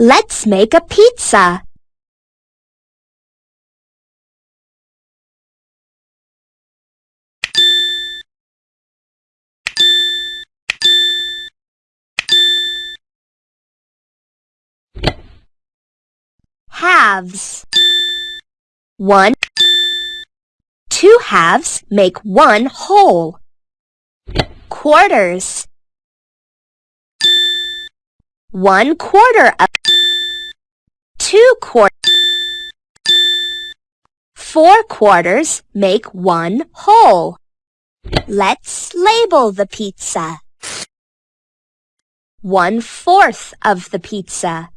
Let's make a pizza. Halves. One. Two halves make one whole. Quarters. One quarter of two quarters. Four quarters make one whole. Let's label the pizza. One fourth of the pizza.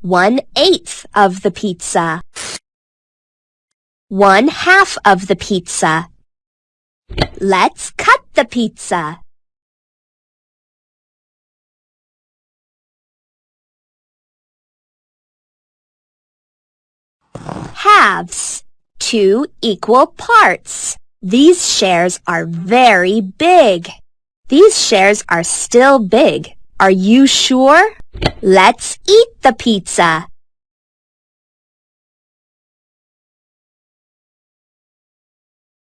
One eighth of the pizza. One half of the pizza. Let's cut the pizza. Halves. Two equal parts. These shares are very big. These shares are still big. Are you sure? Let's eat the pizza.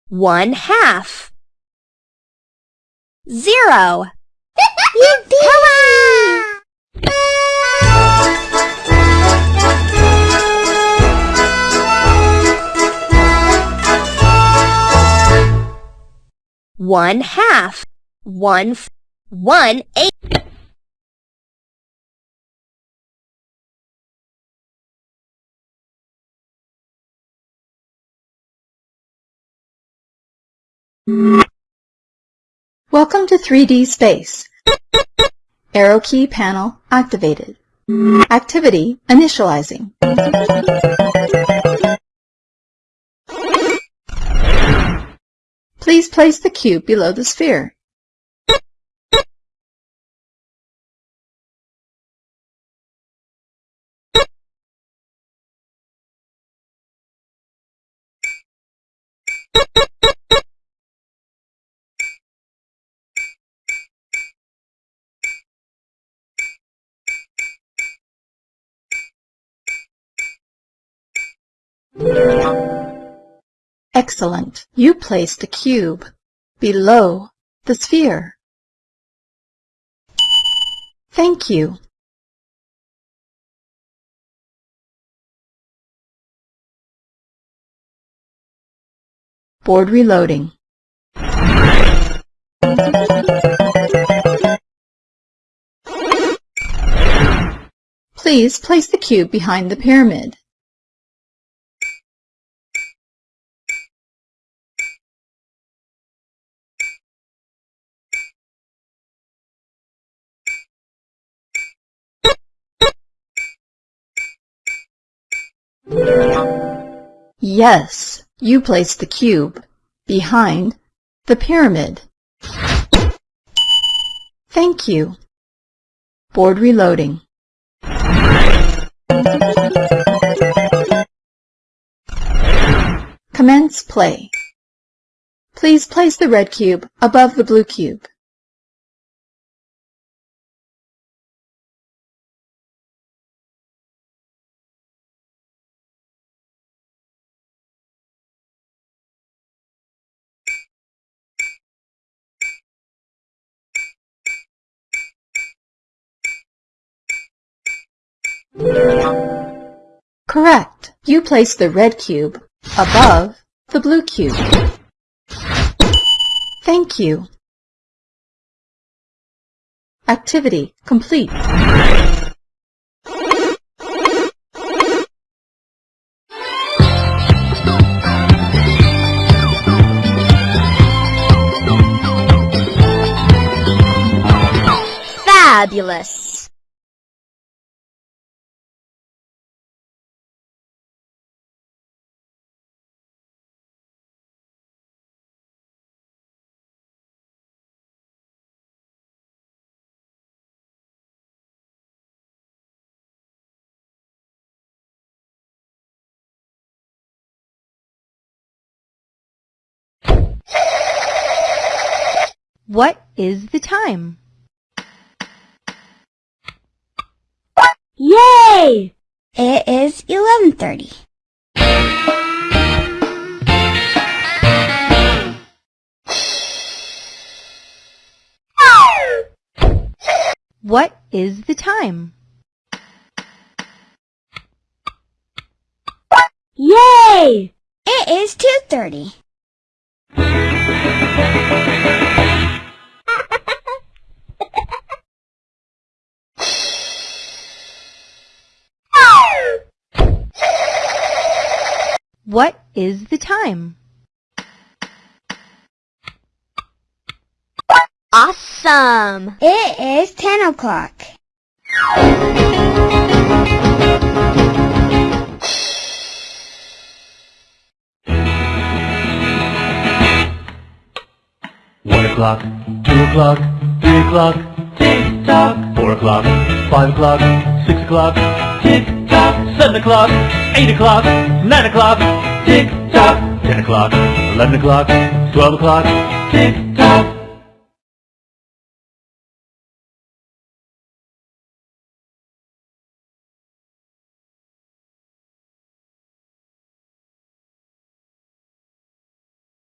One half. Zero. Hurrah! One half. One, one eighth. Welcome to 3D Space. Arrow key panel activated. Activity initializing. Please place the cube below the sphere. Excellent. You placed the cube below the sphere. Thank you. Board reloading. Please place the cube behind the pyramid. Yes, you placed the cube behind the pyramid. Thank you. Board reloading. Commence play. Please place the red cube above the blue cube. Correct. You place the red cube above the blue cube. Thank you. Activity complete. Fabulous. What is the time? Yay! It is 11.30. What is the time? Yay! It is 2.30. What is the time? Awesome! It is 10 o'clock. One o'clock, two o'clock, three o'clock, tick tock. Four o'clock, five o'clock, six o'clock, tick tock. Seven o'clock, eight o'clock, nine o'clock, tick tock. Ten o'clock, eleven o'clock, twelve o'clock, tick.